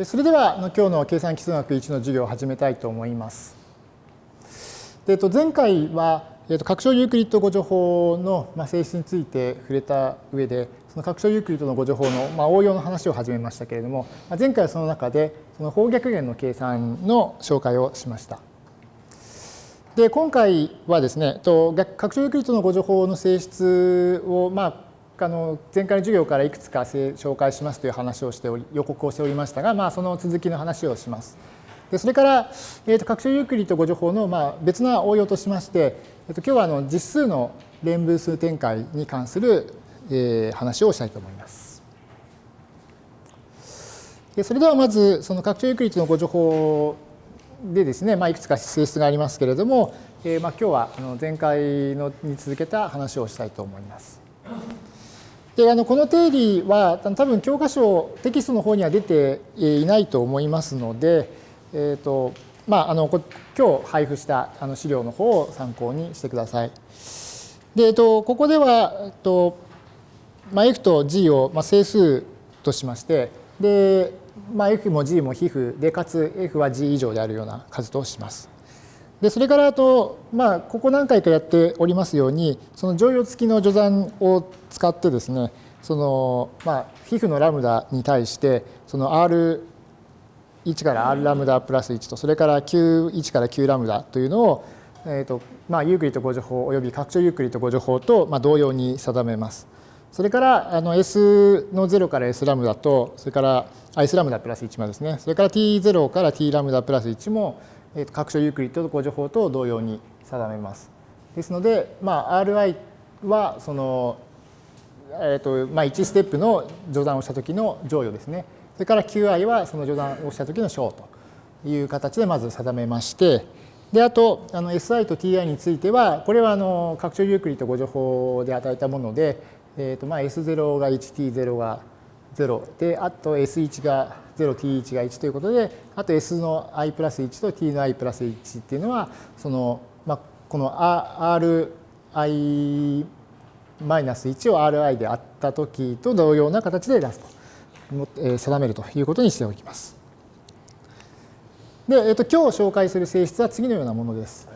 それでは今日の計算機数学1の授業を始めたいと思います。で前回は拡張ユークリッド互除法の性質について触れた上でその拡張ユークリッドの互除法の応用の話を始めましたけれども前回はその中でその法逆元の計算の紹介をしました。で今回はですね拡張ユークリッドの互除法の性質をまああの前回の授業からいくつか紹介しますという話をしており予告をしておりましたが、まあ、その続きの話をします。でそれから、えー、と拡張ユークリッド誤助法の、まあ、別な応用としまして、えー、と今日はあの実数の連分数展開に関する、えー、話をしたいと思います。でそれではまずその拡張ユークリッドの誤助法でですね、まあ、いくつか性質がありますけれども、えー、まあ今日はあの前回のに続けた話をしたいと思います。であのこの定理は多分教科書テキストの方には出ていないと思いますので、えーとまあ、あの今日配布したあの資料の方を参考にしてください。で、えっと、ここでは、えっとまあ、F と G を、まあ、整数としましてで、まあ、F も G も皮膚でかつ F は G 以上であるような数とします。でそれからあと、まあ、ここ何回かやっておりますようにその乗用付きの序算を使ってですねその、まあ、非負のラムダに対してその R1 から R ラムダプラス1とそれから Q1 から Q ラムダというのを、えーとまあ、ユークリッド互除法および拡張ユークリッド互除法と、まあ、同様に定めます。それからあの S の0から S ラムダとそれから S ラムダプラス1までですねそれから T0 から T ラムダプラス1もえー、拡張ユークリッド互除法と同様に定めます。ですので、まあ、RI はその、えーとまあ、1ステップの序断をした時の乗与ですね。それから QI はその序断をした時の小という形でまず定めまして、であとあの SI と TI についてはこれはあの拡張ユークリッド誤助法で与えたもので、えーとまあ、S0 が 1T0 が0であと S1 が 0t1 が1ということであと S の i プラス1と t の i プラス1っていうのはその、まあ、この ri マイナス1を ri であった時と同様な形で出すと定めるということにしておきます。で、えっと、今日紹介する性質は次のようなものです。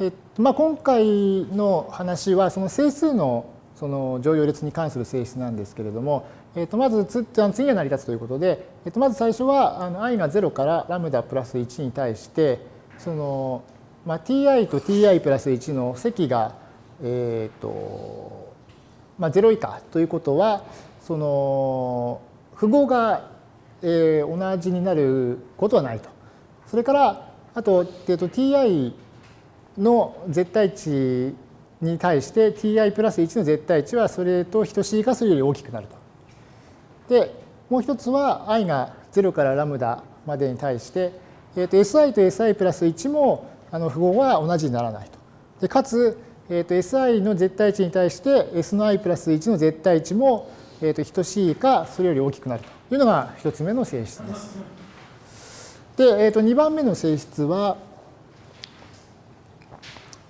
えっとまあ、今回の話はその整数のその乗用列に関する性質なんですけれども、えー、とまずつ次が成り立つということで、えー、とまず最初はあの i が0からラムダプラス1に対してその、まあ、ti と ti プラス1の積が、えーとまあ、0以下ということはその符号が、えー、同じになることはないと。それからあと,、えー、と ti の絶対値に対して ti プラス1の絶対値はそれと等しいかそれより大きくなると。でもう一つは i が0からラムダまでに対して、えー、と si と si プラス1もあの符号は同じにならないと。でかつ、えー、と si の絶対値に対して s の i プラス1の絶対値も、えー、と等しいかそれより大きくなるというのが一つ目の性質です。で、えー、と2番目の性質は、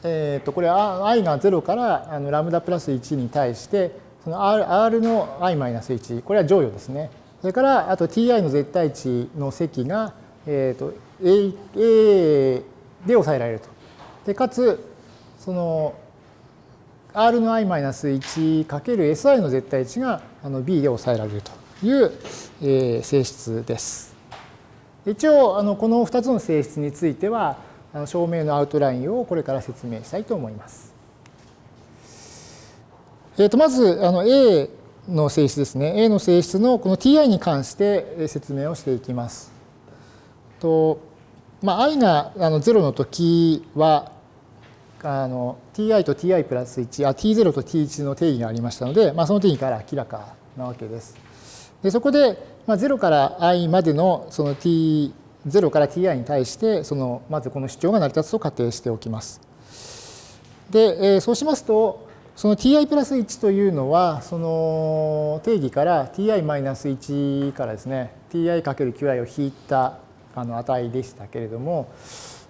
えー、とこれは i が0からあのラムダプラス1に対してその R, R の i-1 これは乗与ですね。それからあと ti の絶対値の積が、えーと、A, A で抑えられると。でかつその R の i-1 かける SI の絶対値があの B で抑えられるという、えー、性質です。一応あのこの2つの性質については証明のアウトラインをこれから説明したいと思います。えー、とまずあの A の性質ですね。A の性質のこの ti に関して説明をしていきます。とまあ、i があの0の時はあの ti と ti プラス1あ t0 と t1 の定義がありましたので、まあ、その定義から明らかなわけです。でそこで、まあ、0から i までのその t0 から ti に対してそのまずこの主張が成り立つと仮定しておきます。で、えー、そうしますとその ti プラス1というのは、その定義から ti マイナス1からですね、ti かける qi を引いたあの値でしたけれども、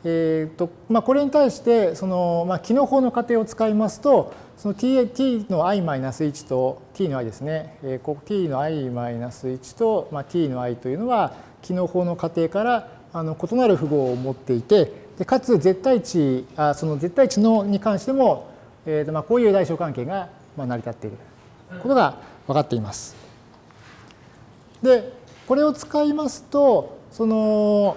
えーとまあ、これに対してその、まあ、機能法の仮定を使いますとその t, t の i マイナス1と t の i ですね、えー、t の i マイナス1と、まあ、t の i というのは機能法の仮定からあの異なる符号を持っていてでかつ絶対値あその絶対値のに関しても、えーとまあ、こういう大小関係がまあ成り立っていることが分かっています。でこれを使いますとその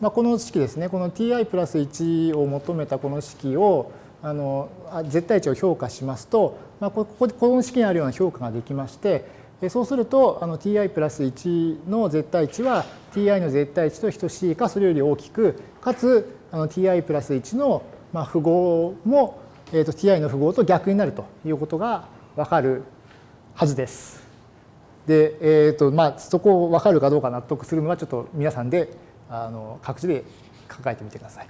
まあ、この式ですね、この ti プラス1を求めたこの式を、あの絶対値を評価しますと、まあ、こここの式にあるような評価ができまして、そうするとあの ti プラス1の絶対値は ti の絶対値と等しいかそれより大きく、かつあの ti プラス1のまあ符号も、えー、と ti の符号と逆になるということがわかるはずです。で、えーとまあ、そこを分かるかどうか納得するのはちょっと皆さんであの各自で考えてみてください。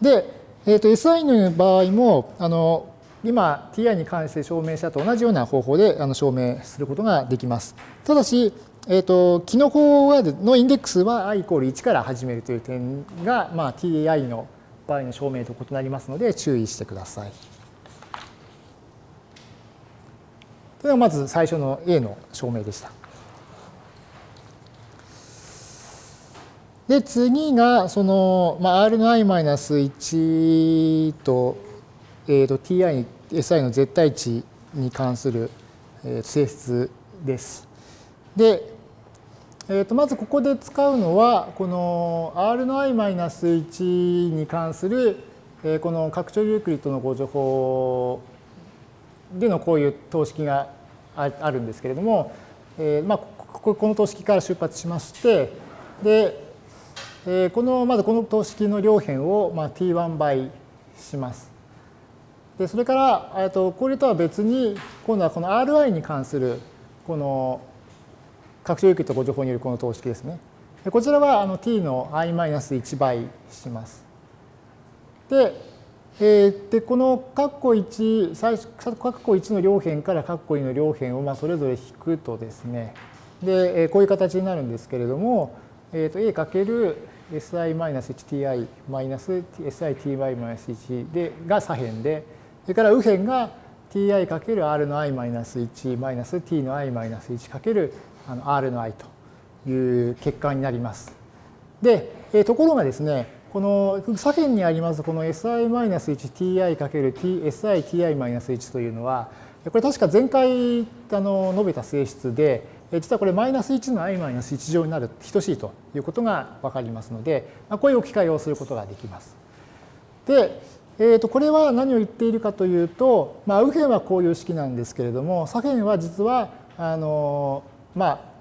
で、えー、と SI の場合もあの今 ti に関して証明したと同じような方法であの証明することができます。ただし、えーと、キノコのインデックスは i イコール1から始めるという点が、まあ、ti の場合の証明と異なりますので注意してください。というのがまず最初の A の証明でした。で、次が、その、まあ、R の i-1 と、えー、と ti、si の絶対値に関する性質です。で、えー、とまずここで使うのは、この R の i-1 に関する、えー、この拡張ユークリッドのご情報でのこういう等式があるんですけれども、えー、まあ、この等式から出発しまして、で、えー、このまずこの等式の両辺を、まあ、t1 倍します。でそれから、とこれとは別に今度はこの Ri に関するこの拡張有機とご情報によるこの等式ですね。こちらはあの t の i-1 倍します。で、えー、でこの括弧1最初括弧1の両辺から括弧2の両辺をまあそれぞれ引くとですねでこういう形になるんですけれども、えー、と a かける si-1ti-siti-1 でが左辺で、それから右辺が ti かける r の i-1 マイナス t の i-1 かけるあの r の i という結果になります。で、ところがですね、この左辺にありますこの si-1ti かける siti-1 というのは、これ確か前回あの述べた性質で、実はこれマイナス1の i マイナス1乗になる等しいということが分かりますので、まあ、こういう置き換えをすることができます。で、えー、とこれは何を言っているかというと、まあ、右辺はこういう式なんですけれども左辺は実はあのまあ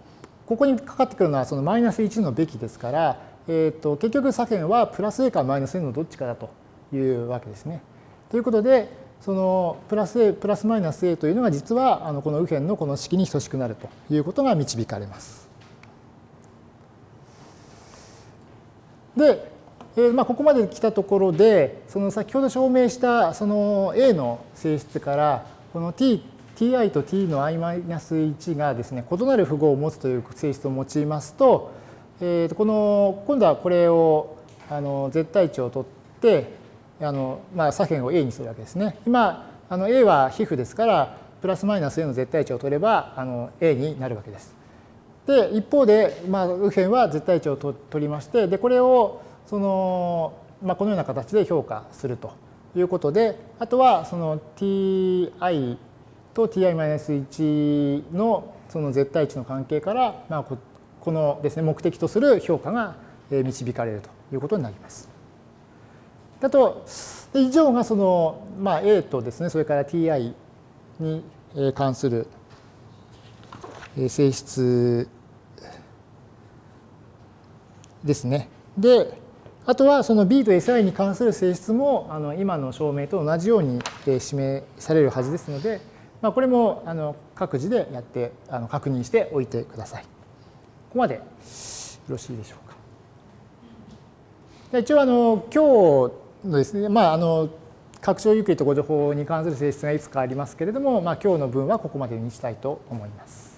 ここにかかってくるのはそのマイナス1のべきですから、えー、と結局左辺はプラス a かマイナス n のどっちかだというわけですね。ということで、そのプラス a プラスマイナス a というのが実はあのこの右辺のこの式に等しくなるということが導かれます。で、えー、まあここまで来たところでその先ほど証明したその a の性質からこの t ti と t の i-1 がですね異なる符号を持つという性質を用いますと、えー、この今度はこれをあの絶対値を取ってあの、まあ、左辺を A にするわけですね。今あの A は皮膚ですからプラスマイナス A の絶対値を取ればあの A になるわけです。で一方で、まあ、右辺は絶対値を取りましてでこれをその、まあ、このような形で評価するということであとはその ti と ti-1 のその絶対値の関係から、まあ、このですね目的とする評価が導かれるということになります。だと以上がその、まあ、A とですねそれから Ti に関する性質ですね。であとはその B と SI に関する性質もあの今の証明と同じように示されるはずですので、まあ、これもあの各自でやってあの確認しておいてください。ここまでよろしいでしょうか。一応あの今日のですね、まあ、あの拡張ユークリッドご情報に関する性質がいくつかありますけれども、まあ、今日の分はここまでにしたいと思います。